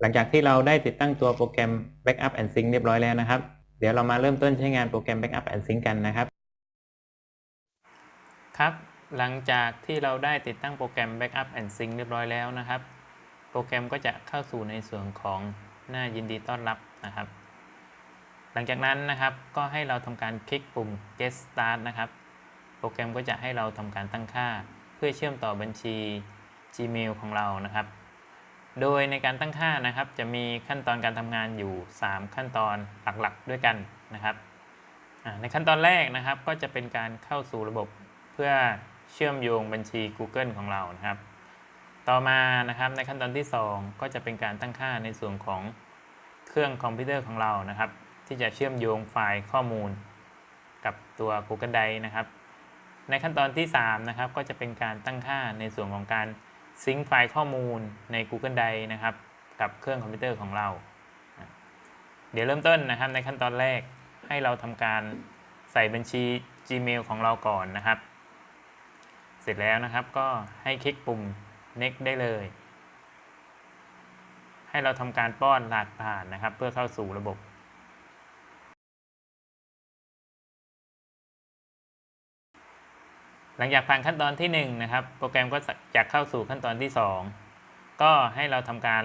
หลังจากที่เราได้ติดตั้งตัวโปรแกรม Backup and Sync เรียบร้อยแล้วนะครับ เดี๋ยวเรามาเริ่มต้นใช้งานโปรแกรม Backup and Sync กันนะครับ ครับ หลังจากที่เราได้ติดตั้งโปรแกรม Backup and Sync เรียบร้อยแล้วนะครับ โปรแกรมก็จะเข้าสู่ในส่วนของหน้ายินดีต้อนรับนะครับ หลังจากนั้นนะครับก็ให้เราทำการคลิกปุ่ม Get Start นะครับ โปรแกรมก็จะให้เราทำการตั้งค่า เพื่อเชื่อมต่อบัญชี Gmail ของเรานะครับ โดยในการตั้งค่านะครับ จะมีขั้นตอนการทำงานอยู่ 3 ขั้นตอนหลักๆด้วยกันนะครับ ในขั้นตอนแรกนะครับ ก็จะเป็นการเข้าสู่ระบบเพื่อเชื่อมโยงบัญชี Google ของเรานะครับ ต่อมานะครับในขั้นตอนที่ 2 ก็จะเป็นการตั้งค่าในส่วนของเครื่องคอมพิวเตอร์ของเรานะครับ ที่จะเชื่อมโยงไฟล์ข้อมูล กับตัว Google Drive นะครับ ในขั้นตอนที่3นะครับก็จะเป็นการตั้งค่าในส่วนของการ ซิงค์ไฟล์ข้อมูลใน Google Drive นะครับ กับเครื่องคอมพิวเตอร์ของเรา เดี๋ยวเริ่มต้นนะครับในขั้นตอนแรกให้เราทำการใส่บัญชี Gmail ของเราก่อนนะครับ เสร็จแล้วนะครับก็ให้คลิกปุ่ม next ได้เลย ให้เราทำการป้อนรหัสผ่านนะครับ เพื่อเข้าสู่ระบบ หลังจากผ่านขั้นตอนที่1นะครับโปรแกรมก็จะเข้าสู่ขั้นตอนที่ 2 ก็ให้เราทำการ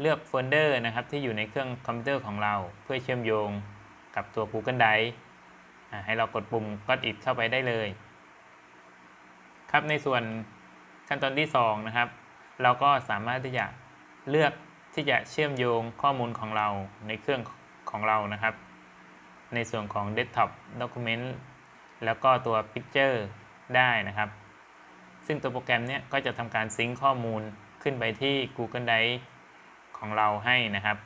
เลือกโฟลเดอร์นะครับที่อยู่ในเครื่องคอมพิวเตอร์ของเราเพื่อเชื่อมโยงกับตัว Google Drive ให้เรากดปุ่ม God it เข้าไปได้เลย ครับในส่วนขั้นตอนที่ 2 นะครับ เราก็สามารถที่จะเลือกที่จะเชื่อมโยงข้อมูลของเราในเครื่องของเรานะครับ ในส่วนของ Desktop Document แล้วก็ตัว Picture ได้นะครับ ซึ่งตัวโปรแกรมนี้ก็จะทำการซิงค์ข้อมูลขึ้นไปที่ Google Drive ของเราให้นะครับ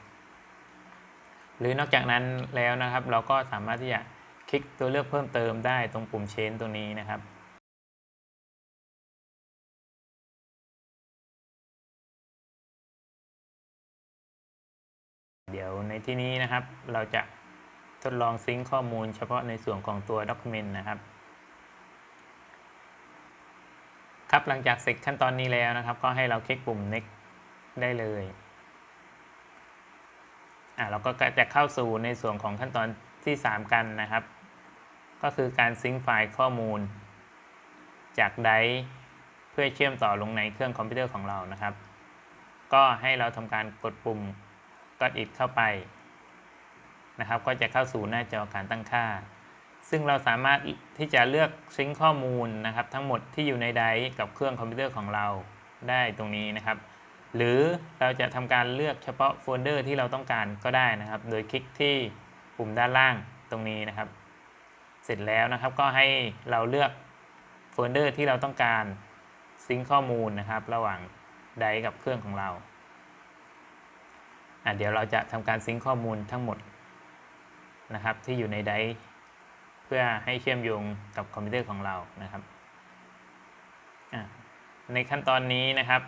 หรือนอกจากนั้นแล้วนะครับ เราก็สามารถที่จะคลิกตัวเลือกเพิ่มเติมได้ตรงปุ่ม Change ตัวนี้นะครับเดี๋ยวในที่นี้นะครับเราจะทดลองซิงค์ข้อมูลเฉพาะในส่วนของตัว Document นะครับ ครับหลังจากเสร็จขั้นตอนนี้แล้วนะครับ ก็ให้เราคลิกปุ่ม next ได้เลยอ่าเราก็จะเข้าสู่ในส่วนของขั้นตอนที่ 3 กันนะครับ ก็คือการซิงค์ไฟล์ข้อมูล จากไดร์เพื่อเชื่อมต่อลงในเครื่องคอมพิวเตอร์ของเรานะครับ ก็ให้เราทำการกดปุ่ม Got it เข้าไปนะครับ ก็จะเข้าสู่หน้าจอการตั้งค่า ซึ่งเราสามารถที่จะเลือก sync ข้อมูลนะครับ ทั้งหมดที่อยู่ใน Drive กับเครื่องคอมพิวเตอร์ของเราได้ตรงนี้นะครับ หรือเราจะทำการเลือกเฉพาะโฟลเดอร์ที่เราต้องการก็ได้นะครับ โดยคลิกที่ปุ่มด้านล่างตรงนี้นะครับ เสร็จแล้วนะครับก็ให้เราเลือกโฟลเดอร์ที่เราต้องการsync ข้อมูลนะครับ ระหว่าง Drive กับเครื่องของเราเดี๋ยวเราจะทำการ sync ข้อมูลทั้งหมดนะครับที่อยู่ใน Drive เพื่อให้เชื่อมโยงกับคอมพิวเตอร์ของเรานะครับ ในขั้นตอนนี้นะครับ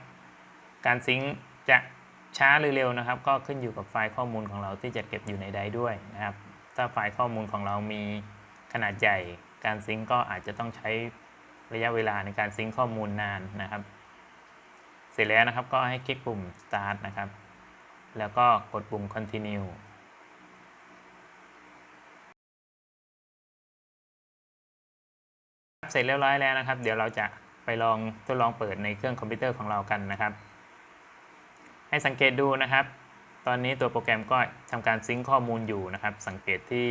การ sync จะช้าหรือเร็วนะครับ ก็ขึ้นอยู่กับไฟล์ข้อมูลของเราที่จะเก็บอยู่ในไดด้วยนะครับ ถ้าไฟล์ข้อมูลของเรามีขนาดใหญ่ การซิงค์ก็อาจจะต้องใช้ระยะเวลาในการซิงค์ข้อมูลนานนะครับ เสร็จแล้วนะครับก็ให้คลิกปุ่ม start นะครับ แล้วก็กดปุ่ม continue เสร็จเรียบร้อยแล้วนะครับ เดี๋ยวเราจะไปลองทดลองเปิดในเครื่องคอมพิวเตอร์ของเรากันนะครับ ให้สังเกตดูนะครับ ตอนนี้ตัวโปรแกรมก็ทำการ sync ข้อมูลอยู่นะครับ สังเกตที่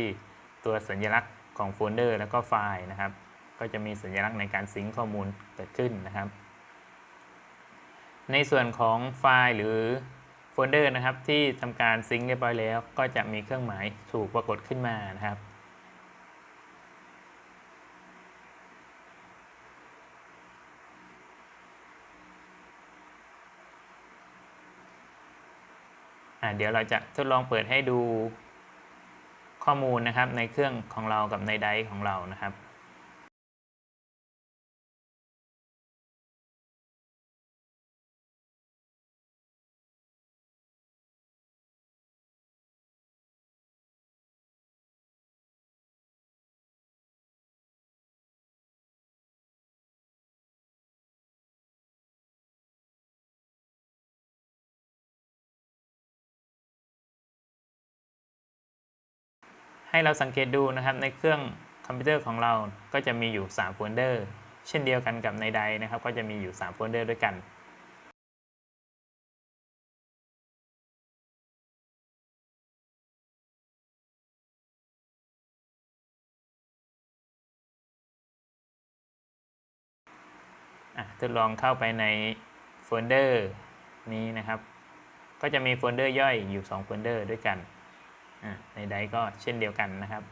ตัวสัญลักษณ์ของโฟลเดอร์แล้วก็ไฟล์นะครับ ก็จะมีสัญลักษณ์ในการ sync ข้อมูลเกิดขึ้นนะครับ ในส่วนของไฟล์หรือโฟลเดอร์นะครับที่ทำการ sync เรียบร้อยแล้ว ก็จะมีเครื่องหมายถูกปรากฏขึ้นมานะครับ เดี๋ยวเราจะทดลองเปิดให้ดูข้อมูลนะครับในเครื่องของเรากับในไดร์ของเรานะครับ ให้เราสังเกตดูนะครับในเครื่องคอมพิวเตอร์ของเราก็จะมีอยู่ 3 โฟลเดอร์ เช่นเดียวกันกับในใดนะครับ ก็จะมีอยู่ 3 โฟลเดอร์ด้วยกันอะทดลองเข้าไปในโฟลเดอร์นี้นะครับ ก็จะมีโฟลเดอร์ย่อยอยู่ 2 โฟลเดอร์ด้วยกัน ในใดก็เช่นเดียวกันนะครับ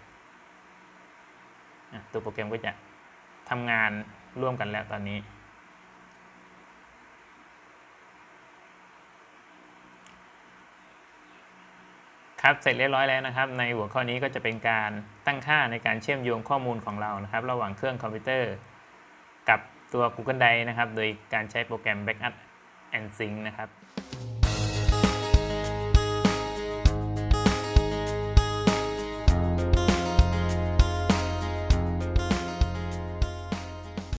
ตัวโปรแกรมก็จะทำงานร่วมกันแล้วตอนนี้ ครับเสร็จเรียบร้อยแล้วนะครับ ในหัวข้อนี้ก็จะเป็นการตั้งค่าในการเชื่อมโยงข้อมูลของเรานะครับ ระหว่างเครื่องคอมพิวเตอร์กับตัว Google Drive นะครับ โดยการใช้โปรแกรม Backup and Sync นะครับ